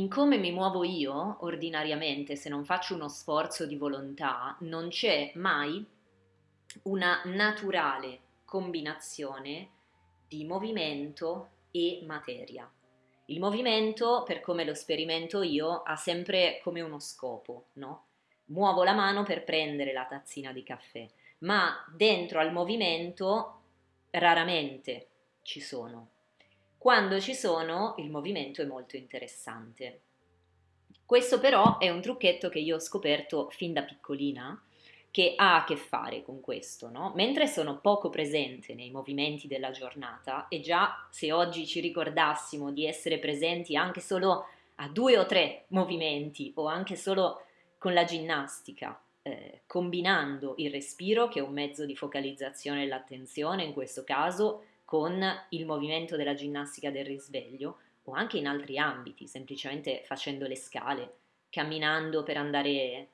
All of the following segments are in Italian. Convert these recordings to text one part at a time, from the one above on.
In come mi muovo io, ordinariamente, se non faccio uno sforzo di volontà, non c'è mai una naturale combinazione di movimento e materia. Il movimento, per come lo sperimento io, ha sempre come uno scopo, no? Muovo la mano per prendere la tazzina di caffè, ma dentro al movimento raramente ci sono. Quando ci sono, il movimento è molto interessante. Questo però è un trucchetto che io ho scoperto fin da piccolina, che ha a che fare con questo, no? Mentre sono poco presente nei movimenti della giornata e già se oggi ci ricordassimo di essere presenti anche solo a due o tre movimenti o anche solo con la ginnastica, eh, combinando il respiro, che è un mezzo di focalizzazione dell'attenzione in questo caso, con il movimento della ginnastica del risveglio, o anche in altri ambiti, semplicemente facendo le scale, camminando per andare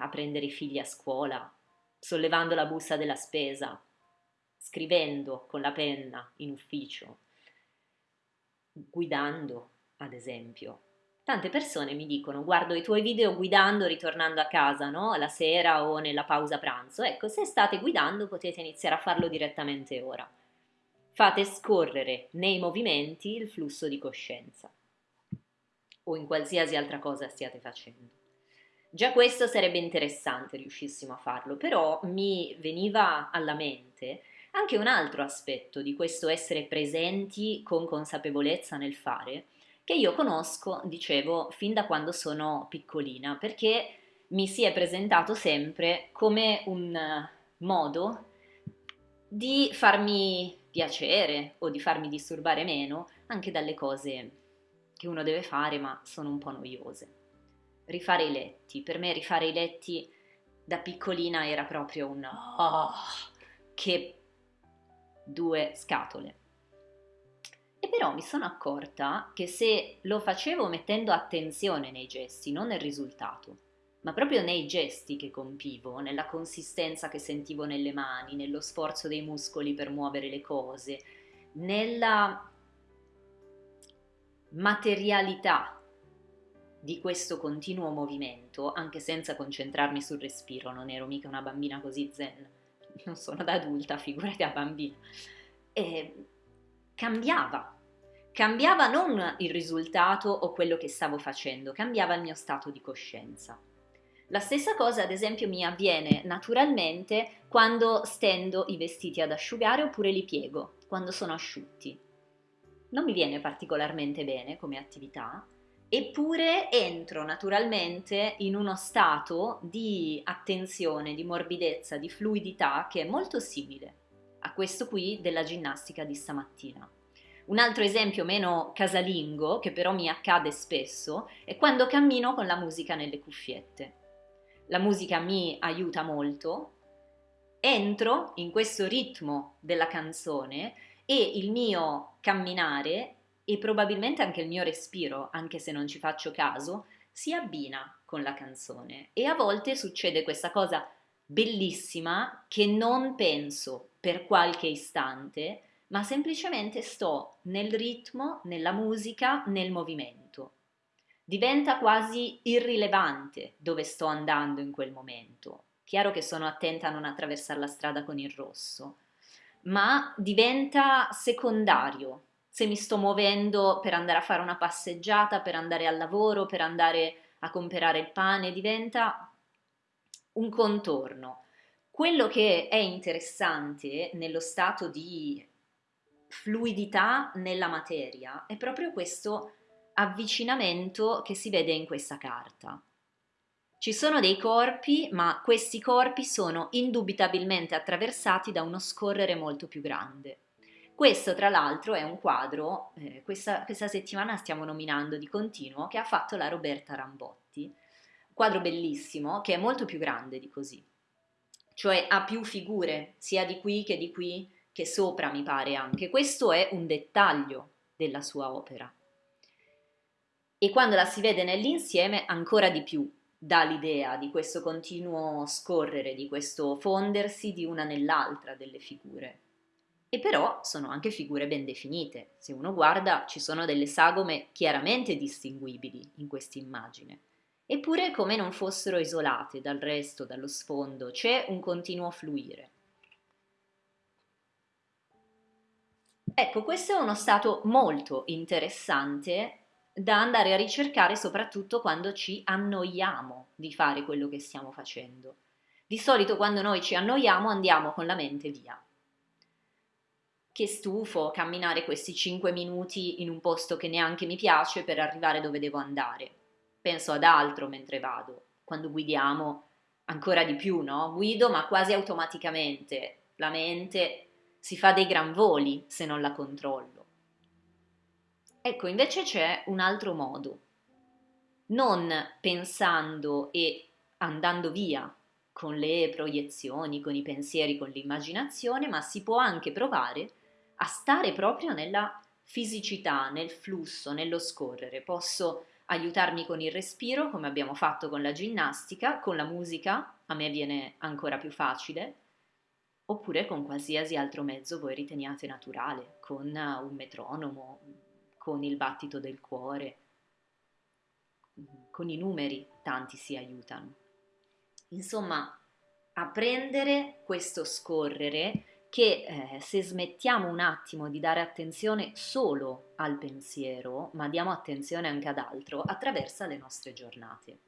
a prendere i figli a scuola, sollevando la busta della spesa, scrivendo con la penna in ufficio, guidando, ad esempio. Tante persone mi dicono guardo i tuoi video guidando ritornando a casa, no? La sera o nella pausa pranzo. Ecco, se state guidando potete iniziare a farlo direttamente ora. Fate scorrere nei movimenti il flusso di coscienza o in qualsiasi altra cosa stiate facendo. Già questo sarebbe interessante riuscissimo a farlo, però mi veniva alla mente anche un altro aspetto di questo essere presenti con consapevolezza nel fare, che io conosco, dicevo, fin da quando sono piccolina, perché mi si è presentato sempre come un modo di farmi piacere o di farmi disturbare meno anche dalle cose che uno deve fare ma sono un po' noiose rifare i letti. Per me rifare i letti da piccolina era proprio un oh, che due scatole. E però mi sono accorta che se lo facevo mettendo attenzione nei gesti, non nel risultato, ma proprio nei gesti che compivo, nella consistenza che sentivo nelle mani, nello sforzo dei muscoli per muovere le cose, nella materialità di questo continuo movimento, anche senza concentrarmi sul respiro, non ero mica una bambina così zen, non sono da adulta, figurati da bambina, e cambiava, cambiava non il risultato o quello che stavo facendo, cambiava il mio stato di coscienza. La stessa cosa, ad esempio, mi avviene naturalmente quando stendo i vestiti ad asciugare oppure li piego, quando sono asciutti. Non mi viene particolarmente bene come attività, Eppure entro naturalmente in uno stato di attenzione, di morbidezza, di fluidità che è molto simile a questo qui della ginnastica di stamattina. Un altro esempio meno casalingo, che però mi accade spesso, è quando cammino con la musica nelle cuffiette. La musica mi aiuta molto, entro in questo ritmo della canzone e il mio camminare e probabilmente anche il mio respiro, anche se non ci faccio caso, si abbina con la canzone e a volte succede questa cosa bellissima che non penso per qualche istante, ma semplicemente sto nel ritmo, nella musica, nel movimento. Diventa quasi irrilevante dove sto andando in quel momento. Chiaro che sono attenta a non attraversare la strada con il rosso, ma diventa secondario se mi sto muovendo per andare a fare una passeggiata, per andare al lavoro, per andare a comprare il pane, diventa un contorno. Quello che è interessante nello stato di fluidità nella materia è proprio questo avvicinamento che si vede in questa carta. Ci sono dei corpi, ma questi corpi sono indubitabilmente attraversati da uno scorrere molto più grande. Questo tra l'altro è un quadro, eh, questa, questa settimana stiamo nominando di continuo, che ha fatto la Roberta Rambotti, un quadro bellissimo che è molto più grande di così, cioè ha più figure, sia di qui che di qui che sopra mi pare anche. Questo è un dettaglio della sua opera. E quando la si vede nell'insieme ancora di più dà l'idea di questo continuo scorrere, di questo fondersi di una nell'altra delle figure. E però sono anche figure ben definite. Se uno guarda ci sono delle sagome chiaramente distinguibili in questa immagine. Eppure come non fossero isolate dal resto, dallo sfondo, c'è un continuo fluire. Ecco, questo è uno stato molto interessante da andare a ricercare soprattutto quando ci annoiamo di fare quello che stiamo facendo. Di solito quando noi ci annoiamo andiamo con la mente via che stufo camminare questi 5 minuti in un posto che neanche mi piace per arrivare dove devo andare. Penso ad altro mentre vado. Quando guidiamo ancora di più, no? Guido ma quasi automaticamente. La mente si fa dei gran voli se non la controllo. Ecco, invece c'è un altro modo. Non pensando e andando via con le proiezioni, con i pensieri, con l'immaginazione, ma si può anche provare a stare proprio nella fisicità, nel flusso, nello scorrere. Posso aiutarmi con il respiro, come abbiamo fatto con la ginnastica, con la musica, a me viene ancora più facile, oppure con qualsiasi altro mezzo voi riteniate naturale, con un metronomo, con il battito del cuore, con i numeri, tanti si aiutano. Insomma, apprendere questo scorrere che eh, se smettiamo un attimo di dare attenzione solo al pensiero, ma diamo attenzione anche ad altro, attraversa le nostre giornate.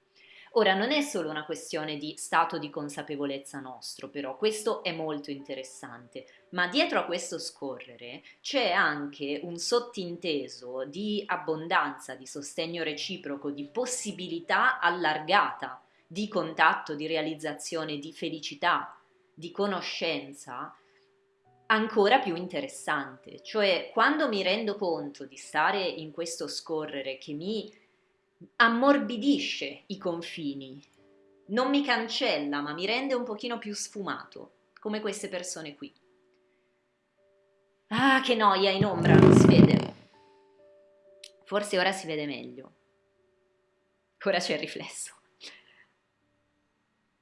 Ora, non è solo una questione di stato di consapevolezza nostro, però questo è molto interessante, ma dietro a questo scorrere c'è anche un sottinteso di abbondanza, di sostegno reciproco, di possibilità allargata di contatto, di realizzazione, di felicità, di conoscenza ancora più interessante, cioè quando mi rendo conto di stare in questo scorrere che mi ammorbidisce i confini, non mi cancella ma mi rende un pochino più sfumato, come queste persone qui. Ah, che noia in ombra, non si vede. Forse ora si vede meglio. Ora c'è il riflesso.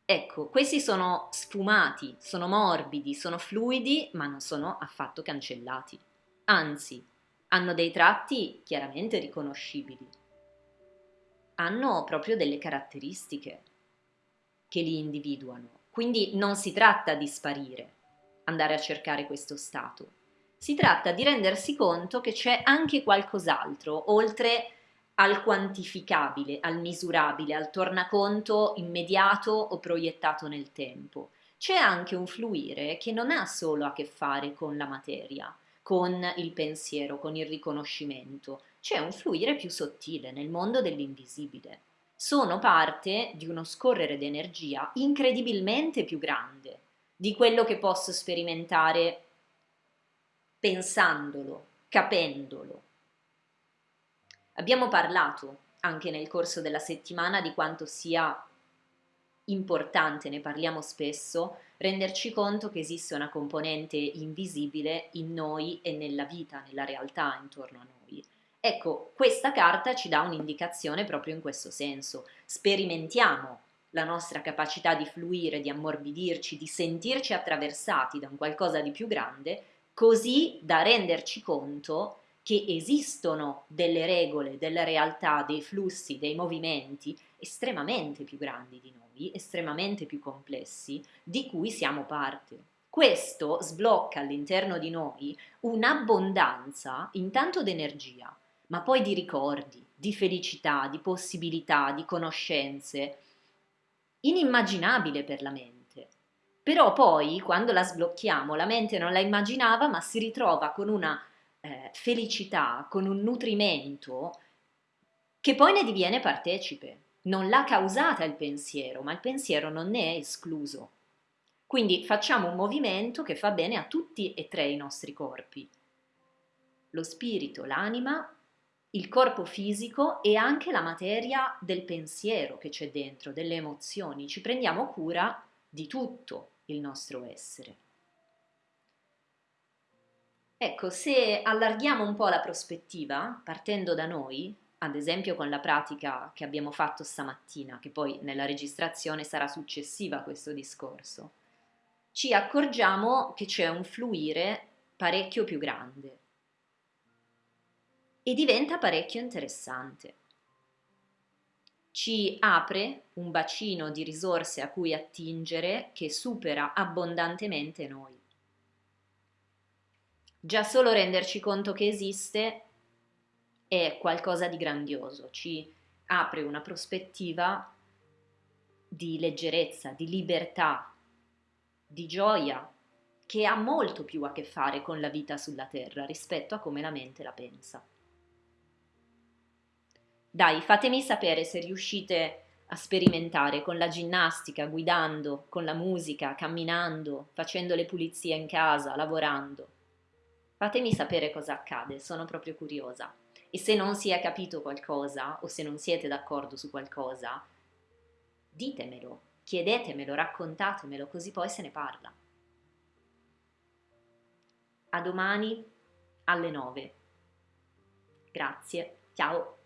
Ecco, questi sono sfumati, sono morbidi, sono fluidi, ma non sono affatto cancellati. Anzi, hanno dei tratti chiaramente riconoscibili. Hanno proprio delle caratteristiche che li individuano. Quindi non si tratta di sparire, andare a cercare questo stato. Si tratta di rendersi conto che c'è anche qualcos'altro, oltre al quantificabile, al misurabile, al tornaconto immediato o proiettato nel tempo. C'è anche un fluire che non ha solo a che fare con la materia, con il pensiero, con il riconoscimento, c'è un fluire più sottile nel mondo dell'invisibile. Sono parte di uno scorrere d'energia incredibilmente più grande di quello che posso sperimentare pensandolo, capendolo, Abbiamo parlato anche nel corso della settimana di quanto sia importante, ne parliamo spesso, renderci conto che esiste una componente invisibile in noi e nella vita, nella realtà intorno a noi. Ecco, questa carta ci dà un'indicazione proprio in questo senso. Sperimentiamo la nostra capacità di fluire, di ammorbidirci, di sentirci attraversati da un qualcosa di più grande, così da renderci conto che esistono delle regole, della realtà, dei flussi, dei movimenti estremamente più grandi di noi, estremamente più complessi, di cui siamo parte. Questo sblocca all'interno di noi un'abbondanza intanto d'energia, ma poi di ricordi, di felicità, di possibilità, di conoscenze, inimmaginabile per la mente. Però poi, quando la sblocchiamo, la mente non la immaginava, ma si ritrova con una eh, felicità, con un nutrimento che poi ne diviene partecipe. Non l'ha causata il pensiero, ma il pensiero non ne è escluso. Quindi facciamo un movimento che fa bene a tutti e tre i nostri corpi. Lo spirito, l'anima, il corpo fisico e anche la materia del pensiero che c'è dentro, delle emozioni. Ci prendiamo cura di tutto il nostro essere. Ecco, se allarghiamo un po' la prospettiva, partendo da noi, ad esempio con la pratica che abbiamo fatto stamattina, che poi nella registrazione sarà successiva a questo discorso, ci accorgiamo che c'è un fluire parecchio più grande e diventa parecchio interessante. Ci apre un bacino di risorse a cui attingere che supera abbondantemente noi. Già solo renderci conto che esiste è qualcosa di grandioso, ci apre una prospettiva di leggerezza, di libertà, di gioia, che ha molto più a che fare con la vita sulla Terra rispetto a come la mente la pensa. Dai, fatemi sapere se riuscite a sperimentare con la ginnastica, guidando, con la musica, camminando, facendo le pulizie in casa, lavorando. Fatemi sapere cosa accade, sono proprio curiosa. E se non si è capito qualcosa o se non siete d'accordo su qualcosa, ditemelo, chiedetemelo, raccontatemelo, così poi se ne parla. A domani alle 9. Grazie, ciao.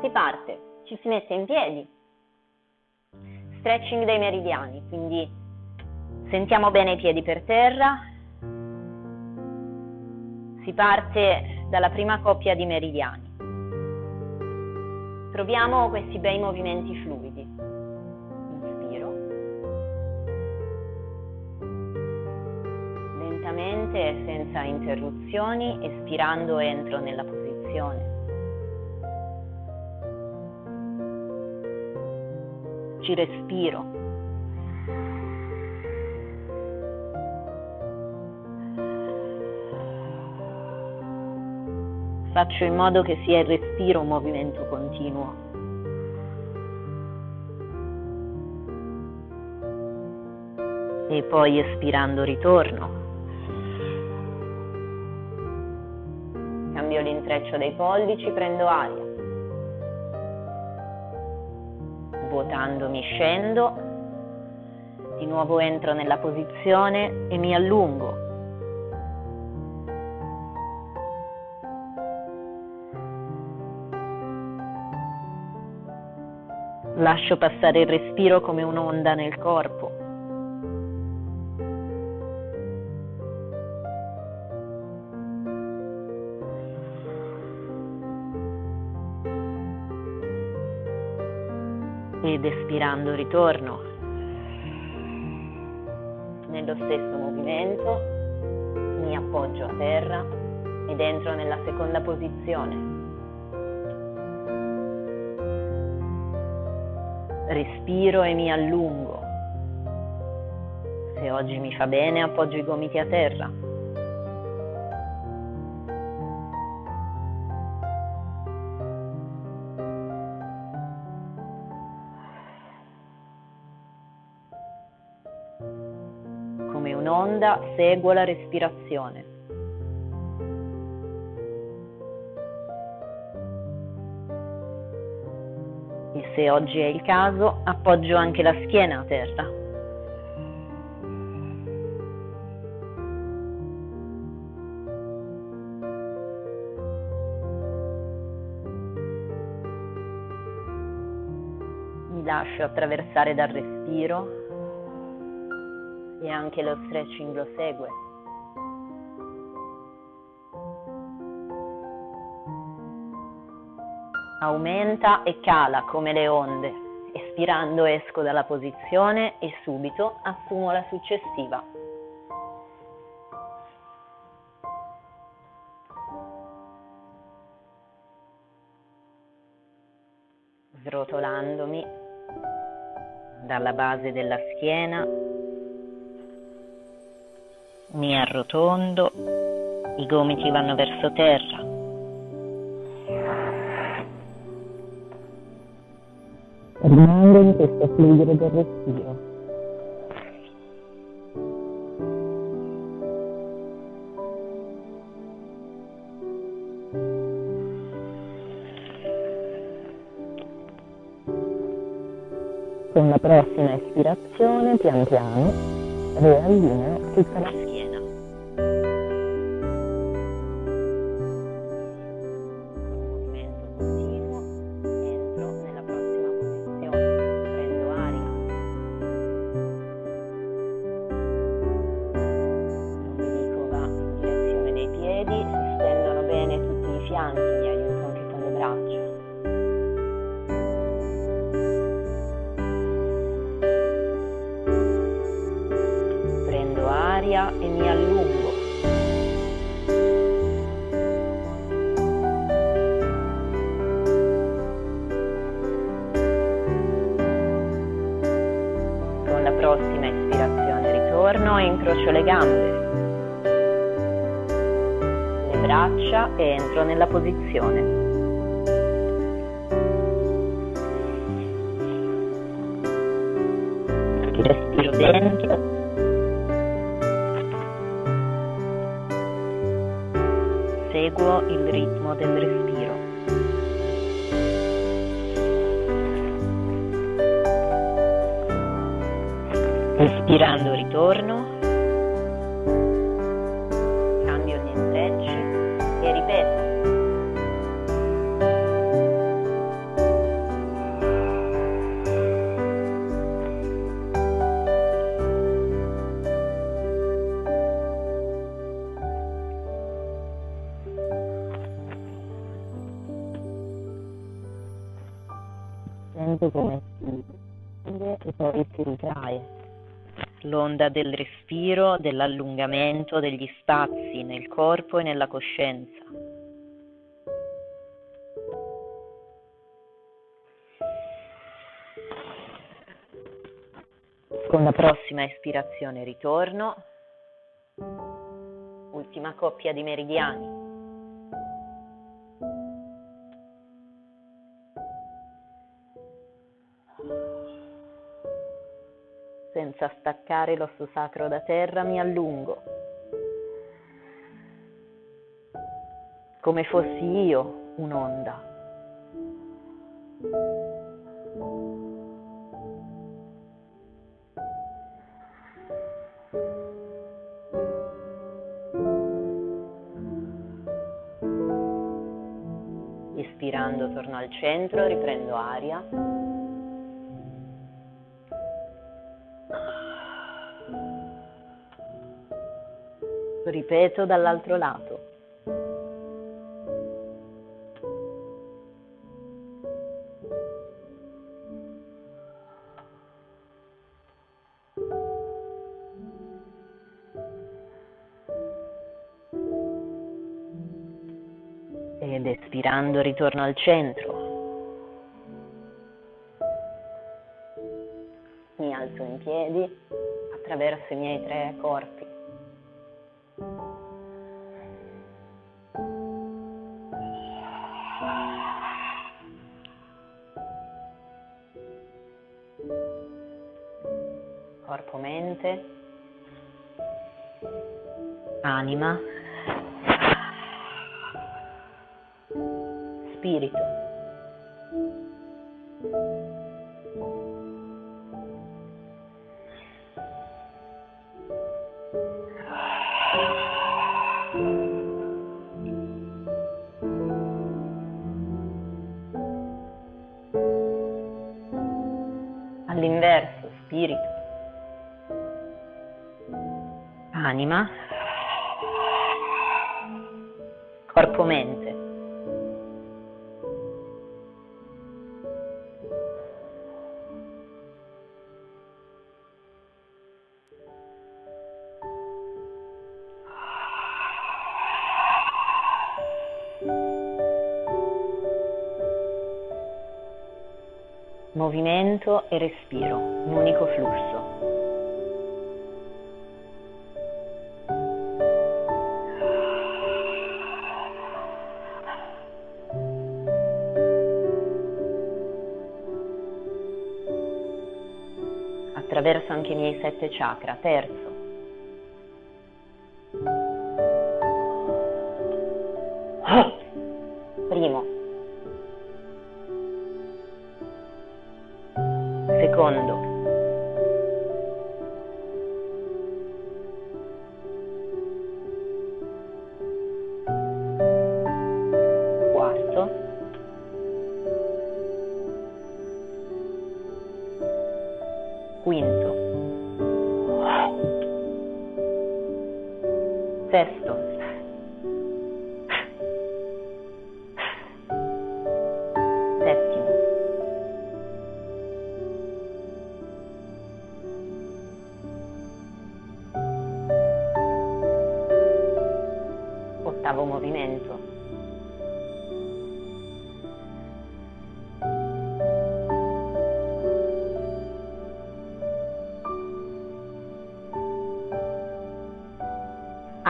Si parte, ci si mette in piedi. Stretching dei meridiani, quindi sentiamo bene i piedi per terra. Si parte dalla prima coppia di meridiani. Proviamo questi bei movimenti fluidi. Lentamente, senza interruzioni, espirando entro nella posizione. Ci respiro. Faccio in modo che sia il respiro un movimento continuo. E poi espirando ritorno. L'intreccio dei pollici, prendo aria. Vuotandomi scendo, di nuovo entro nella posizione e mi allungo. Lascio passare il respiro come un'onda nel corpo. Ed espirando ritorno. Nello stesso movimento mi appoggio a terra ed entro nella seconda posizione. respiro e mi allungo. Se oggi mi fa bene appoggio i gomiti a terra. Un'onda seguo la respirazione. e se oggi è il caso appoggio anche la schiena a terra. Mi lascio attraversare dal respiro e anche lo stretching lo segue. aumenta e cala come le onde. Espirando esco dalla posizione e subito assumo la successiva. Srotolandomi dalla base della schiena, mi arrotondo, i gomiti vanno verso terra. rimango in questo fluire del respiro. Con la prossima espirazione, pian piano, riallineo tutta la schiena. Ispirazione ritorno e incrocio le gambe braccia e entro nella posizione. E ritrae. L'onda del respiro, dell'allungamento degli spazi nel corpo e nella coscienza. Con la prossima espirazione ritorno. Ultima coppia di meridiani. Senza staccare l'osso sacro da terra mi allungo, come fossi io un'onda. Ispirando torno al centro, riprendo aria. Ripeto dall'altro lato. Ed espirando ritorno al centro. Mi alzo in piedi attraverso i miei tre corpi. Mente, anima, spirito. Anima, corpo-mente. Movimento e respiro, un unico flusso. Attraverso anche i miei sette chakra. Terzo. Primo. Secondo.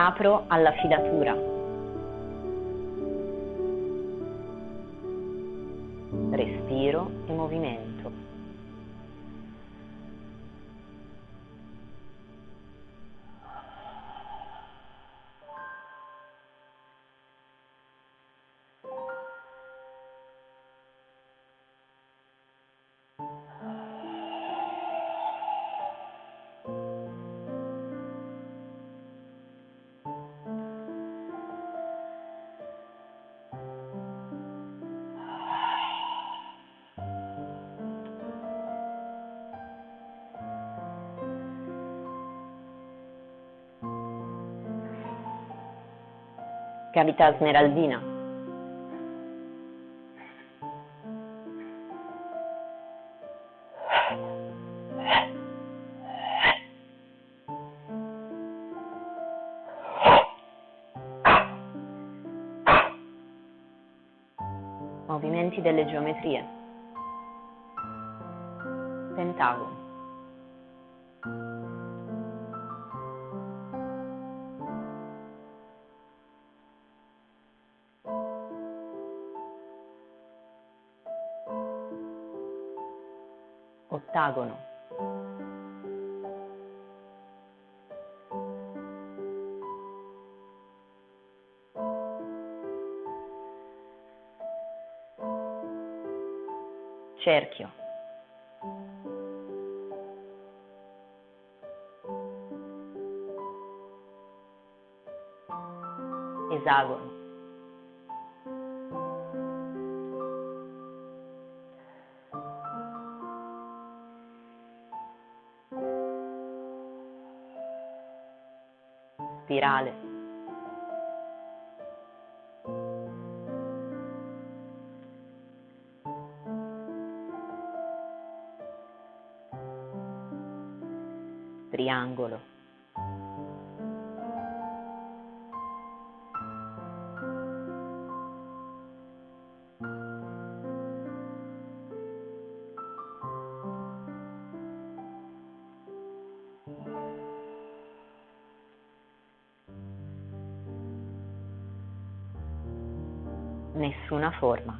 Apro alla filatura. Cavità smeraldina. Movimenti delle geometrie. Pentagono. Ottagono. Cerchio. Spirale. Triangolo. Forma.